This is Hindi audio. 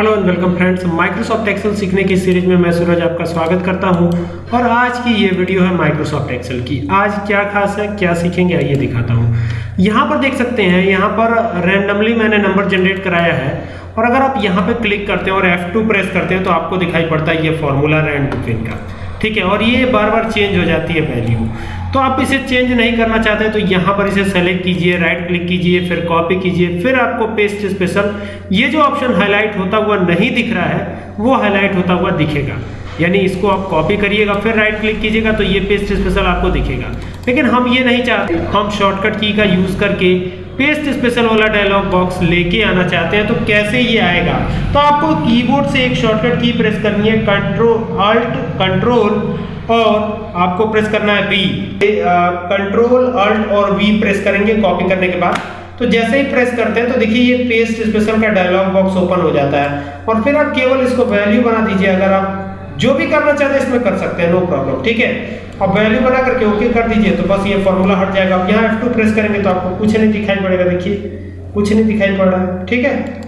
Hello and welcome friends Microsoft Excel सीखने की सीरीज़ में मैं सूरज आपका स्वागत करता हूँ। और आज की ये वीडियो है माइक्रोसॉफ्ट एक्सेल की। आज क्या खास है, क्या सीखेंगे, आइए दिखाता हूँ। यहाँ पर देख सकते हैं, यहाँ पर रैंडमली मैंने नंबर जनरेट कराया है। और अगर आप यहाँ पर क्लिक करते हैं और F2 प्रेस करते हैं तो आपको दिखाई पड़ता है ये फॉर्मूला रैंड का। ठीक है, और ये बार बार चेंज हो जाती है वैल्यू तो आप इसे चेंज नहीं करना चाहते तो यहाँ पर इसे सेलेक्ट कीजिए राइट क्लिक कीजिए, फिर कॉपी कीजिए, फिर आपको पेस्ट स्पेशल ये जो ऑप्शन हाईलाइट होता हुआ नहीं दिख रहा है, वो हाईलाइट होता हुआ दिखेगा। यानी इसको आप कॉपी करिएगा, फिर राइट क्लिक कीजिएगा तो ये पेस्ट स्पेशल आपको दिखेगा। लेकिन हम ये नहीं चाहते, हम शॉर्टकट की का यूज़ करके पेस्ट स्पेशल वाला डायलॉग बॉक्स लेके आना चाहते हैं तो कैसे ये आएगा? तो आपको कीबोर्ड से एक शॉर्टकट की प्रेस करनी है कंट्रोल अल्ट कंट्रोल और आपको प्रेस करना है वी कंट्रोल अल्ट और वी प्रेस करेंगे कॉपी करने के बाद। तो जैसे ही प्रेस करते हैं तो देखिए ये पेस्ट स्पेशल का डायलॉग बॉक्स ओपन हो जाता है। और फिर आप केवल इसको वैल्यू बना दीजिए, अगर आप जो भी करना चाहते हैं, इसमें कर सकते हैं नो प्रॉब्लम ठीक है? अब वैल्यू बना करके ओके कर दीजिए तो बस ये फॉर्मूला हट जाएगा। अब यहाँ F2 प्रेस करेंगे तो आपको कुछ नहीं दिखाई पड़ेगा, देखिए। कुछ नहीं दिखाई पड़ रहा है, ठीक है?